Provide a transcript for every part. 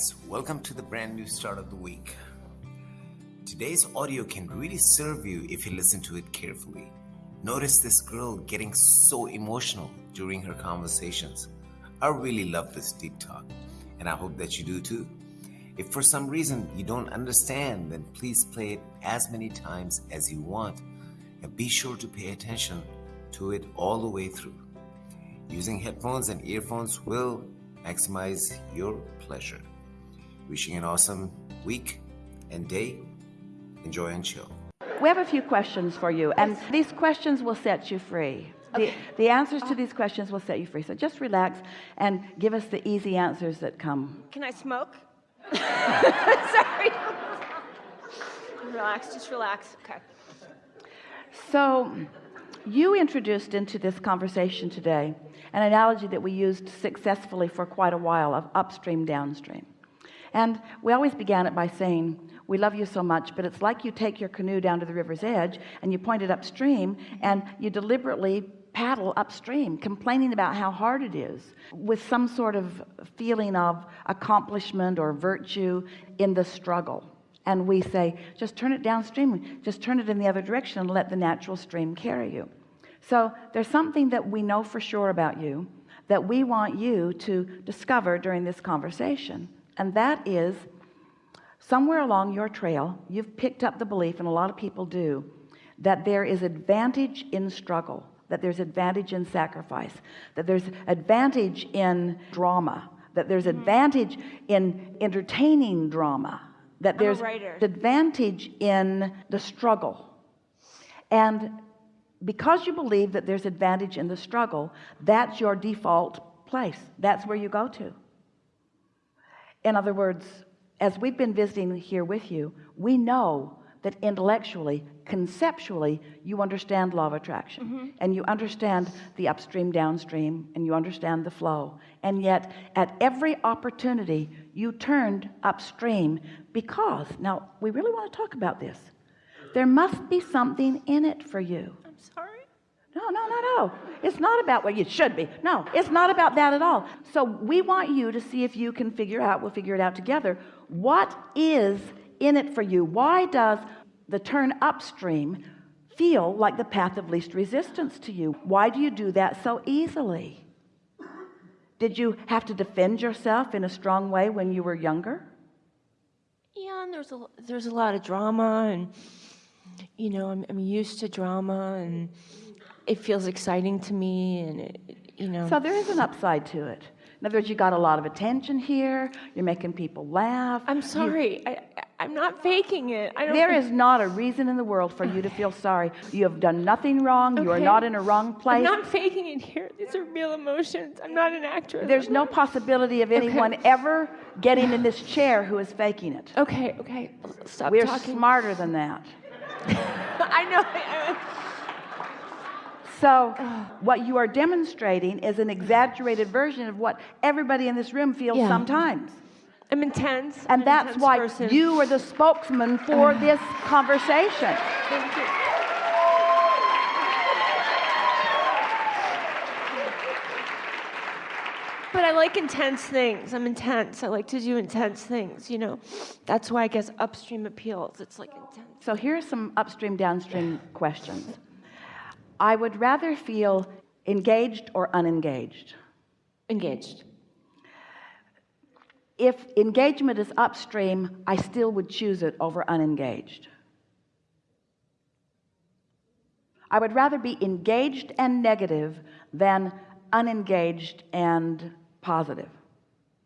guys, welcome to the brand new start of the week. Today's audio can really serve you if you listen to it carefully. Notice this girl getting so emotional during her conversations. I really love this deep talk, and I hope that you do too. If for some reason you don't understand, then please play it as many times as you want, and be sure to pay attention to it all the way through. Using headphones and earphones will maximize your pleasure. Wishing an awesome week and day. Enjoy and chill. We have a few questions for you, and these questions will set you free. The, the answers to uh-huh. these questions will set you free. So just relax and give us the easy answers that come. Can I smoke? Sorry. relax, just relax. Okay. So you introduced into this conversation today an analogy that we used successfully for quite a while of upstream downstream and we always began it by saying we love you so much but it's like you take your canoe down to the river's edge and you point it upstream and you deliberately paddle upstream complaining about how hard it is with some sort of feeling of accomplishment or virtue in the struggle. And we say just turn it downstream. Just turn it in the other direction and let the natural stream carry you. So there's something that we know for sure about you that we want you to discover during this conversation and that is somewhere along your trail you've picked up the belief and a lot of people do that there is advantage in struggle that there's advantage in sacrifice that there's advantage in drama that there's Mm-hmm. advantage in entertaining drama that there's advantage in the struggle. And because you believe that there's advantage in the struggle that's your default place. That's where you go to in other words as we've been visiting here with you we know that intellectually conceptually you understand law of attraction. Mm-hmm. And you understand the upstream downstream and you understand the flow. And yet at every opportunity you turned upstream because now we really want to talk about this. There must be something in it for you. I'm sorry. No, no, no, no. It's not about what you should be. No, it's not about that at all. So we want you to see if you can figure out, we'll figure it out together. What is in it for you? Why does the turn upstream feel like the path of least resistance to you? Why do you do that so easily? Did you have to defend yourself in a strong way when you were younger? Yeah, and there's a there's a lot of drama, and you know, I'm I'm used to drama, and it feels exciting to me, and it, you know. So there is an upside to it. In other words, you got a lot of attention here. You're making people laugh. I'm sorry. I, I I'm not faking it. I don't. There is not a reason in the world for you to feel sorry. You have done nothing wrong. You are not in a wrong place I'm not faking it here. These are real emotions. I'm not an actress. There's no possibility of anyone ever getting in this chair who is faking it. Okay. Okay. Stop We're talking. smarter than that. I know. So what you are demonstrating is an exaggerated version of what everybody in this room feels Yeah. sometimes. I'm intense. I'm And that's intense why person. you are the spokesman for this conversation. Thank you. But I like intense things. I'm intense. I like to do intense things, you know. That's why I guess upstream appeals. It's like intense. So here are some upstream downstream questions. I would rather feel engaged or unengaged. Engaged. If engagement is upstream, I still would choose it over unengaged. I would rather be engaged and negative than unengaged and positive.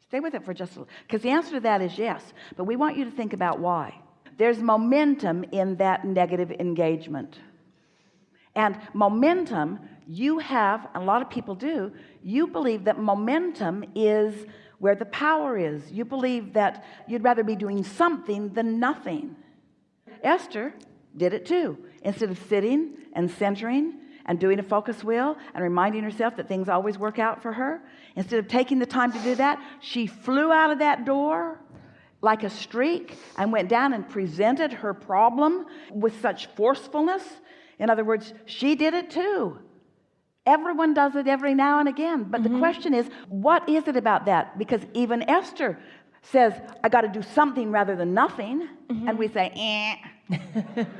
Stay with it for just a little, because the answer to that is yes, but we want you to think about why. There's momentum in that negative engagement. And momentum, you have, a lot of people do, you believe that momentum is where the power is. You believe that you'd rather be doing something than nothing. Esther did it too. Instead of sitting and centering and doing a focus wheel and reminding herself that things always work out for her, instead of taking the time to do that, she flew out of that door like a streak and went down and presented her problem with such forcefulness. In other words, she did it too. Everyone does it every now and again. But the question is, what is it about that? Because even Esther says I got to do something rather than nothing and we say eh.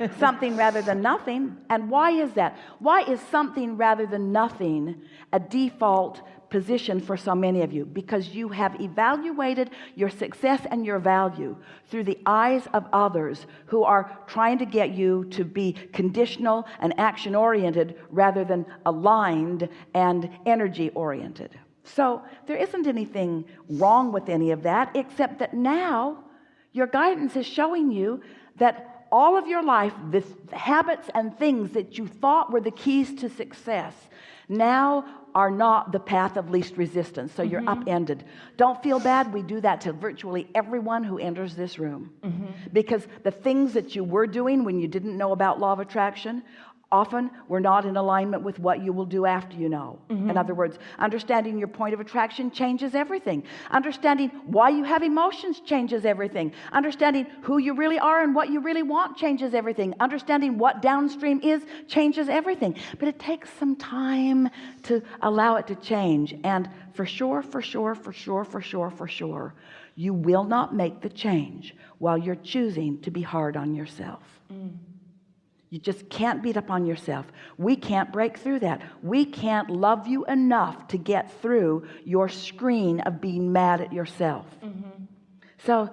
something rather than nothing and why is that why is something rather than nothing a default position for so many of you because you have evaluated your success and your value through the eyes of others who are trying to get you to be conditional and action oriented rather than aligned and energy oriented so there isn't anything wrong with any of that except that now your guidance is showing you that all of your life the habits and things that you thought were the keys to success now are not the path of least resistance. So you're mm-hmm. upended. Don't feel bad. We do that to virtually everyone who enters this room. Mm-hmm. Because the things that you were doing when you didn't know about law of attraction often we're not in alignment with what you will do after you know. Mm-hmm. In other words understanding your point of attraction changes everything. Understanding why you have emotions changes everything. Understanding who you really are and what you really want changes everything. Understanding what downstream is changes everything. But it takes some time to allow it to change. And for sure for sure for sure for sure for sure you will not make the change while you're choosing to be hard on yourself mm. You just can't beat up on yourself. We can't break through that. We can't love you enough to get through your screen of being mad at yourself. Mm-hmm. So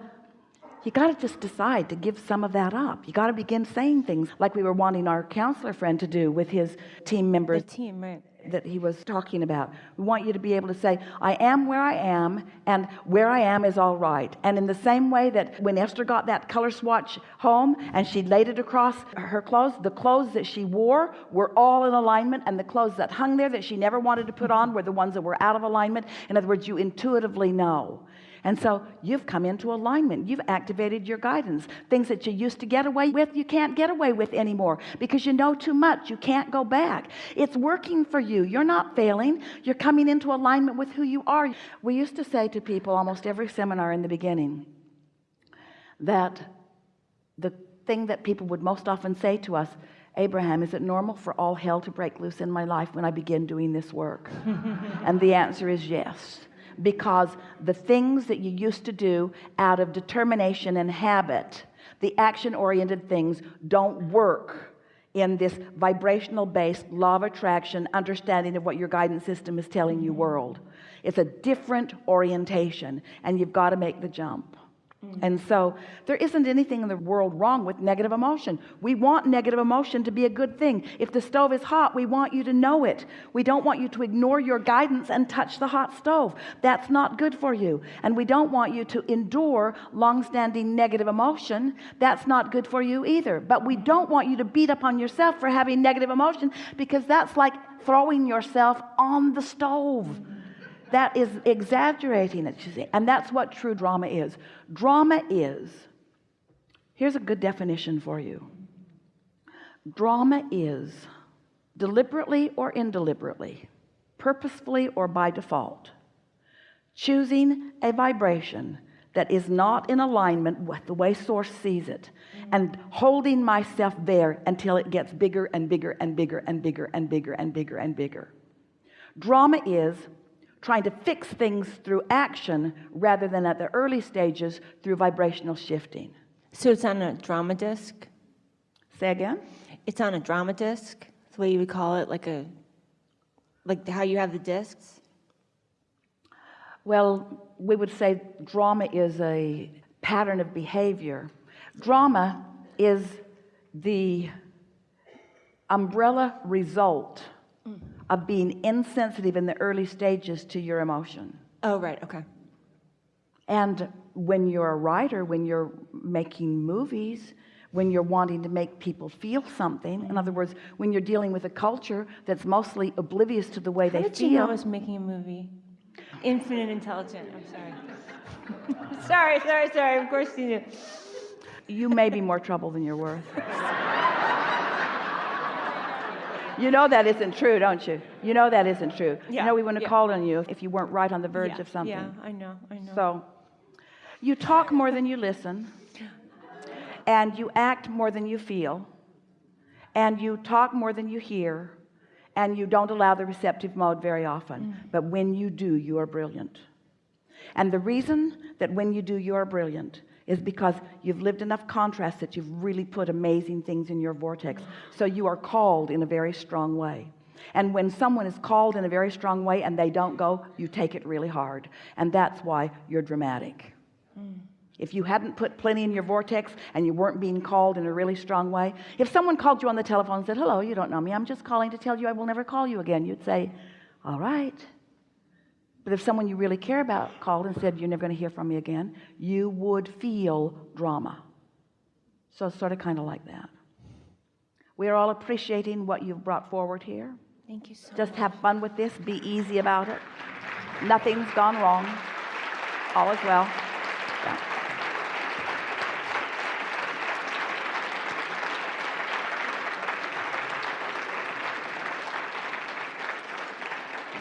you got to just decide to give some of that up. You got to begin saying things like we were wanting our counselor friend to do with his team members. The team, right? That he was talking about. We want you to be able to say I am where I am and where I am is all right. And in the same way that when Esther got that color swatch home and she laid it across her clothes the clothes that she wore were all in alignment and the clothes that hung there that she never wanted to put on were the ones that were out of alignment. In other words you intuitively know and so you've come into alignment. You've activated your guidance. Things that you used to get away with you can't get away with anymore because you know too much. You can't go back. It's working for you. You're not failing. You're coming into alignment with who you are. We used to say to people almost every seminar in the beginning that the thing that people would most often say to us Abraham is it normal for all hell to break loose in my life when I begin doing this work? And the answer is yes because the things that you used to do out of determination and habit the action-oriented things don't work in this vibrational based law of attraction understanding of what your guidance system is telling you world. It's a different orientation and you've got to make the jump Mm. and so there isn't anything in the world wrong with negative emotion. We want negative emotion to be a good thing. If the stove is hot we want you to know it. We don't want you to ignore your guidance and touch the hot stove. That's not good for you. And we don't want you to endure long-standing negative emotion. That's not good for you either. But we don't want you to beat up on yourself for having negative emotion because that's like throwing yourself on the stove that is exaggerating it you see. And that's what true drama is. Drama is here's a good definition for you. Drama is deliberately or indeliberately purposefully or by default choosing a vibration that is not in alignment with the way source sees it and holding myself there until it gets bigger and bigger and bigger and bigger and bigger and bigger and bigger. Drama is trying to fix things through action rather than at the early stages through vibrational shifting So it's on a drama disc. say again It's on a drama disc. That's the way you would call it, like a, like how you have the discs. well we would say drama is a pattern of behavior drama is the umbrella result of being insensitive in the early stages to your emotion Oh, right. Okay. and when you're a writer when you're making movies when you're wanting to make people feel something in other words when you're dealing with a culture that's mostly oblivious to the way How they did you know feel I was making a movie? Infinite Intelligent. I'm sorry. sorry, sorry, sorry. Of course you knew. you may be more trouble than you're worth you know that isn't true don't you you know that isn't true you know we wouldn't have yeah. called on you if you weren't right on the verge yeah, of something Yeah, I know. I know. so you talk more than you listen and you act more than you feel and you talk more than you hear and you don't allow the receptive mode very often mm. but when you do you are brilliant and the reason that when you do you're brilliant is because you've lived enough contrast that you've really put amazing things in your vortex. So you are called in a very strong way. And when someone is called in a very strong way and they don't go you take it really hard. And that's why you're dramatic. If you hadn't put plenty in your vortex and you weren't being called in a really strong way if someone called you on the telephone and said hello you don't know me. I'm just calling to tell you I will never call you again you'd say all right but if someone you really care about called and said you're never going to hear from me again you would feel drama. So it's sort of kind of like that. We are all appreciating what you've brought forward here. Thank you so just have fun with this. Be easy about it. Nothing's gone wrong. All is well Yeah.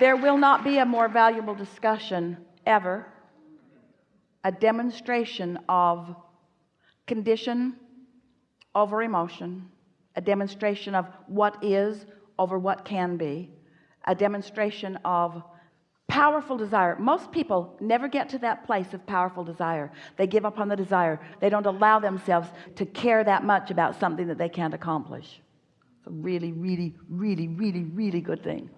There will not be a more valuable discussion ever a demonstration of condition over emotion a demonstration of what is over what can be a demonstration of powerful desire. Most people never get to that place of powerful desire. They give up on the desire. They don't allow themselves to care that much about something that they can't accomplish. It's a really really really really really good thing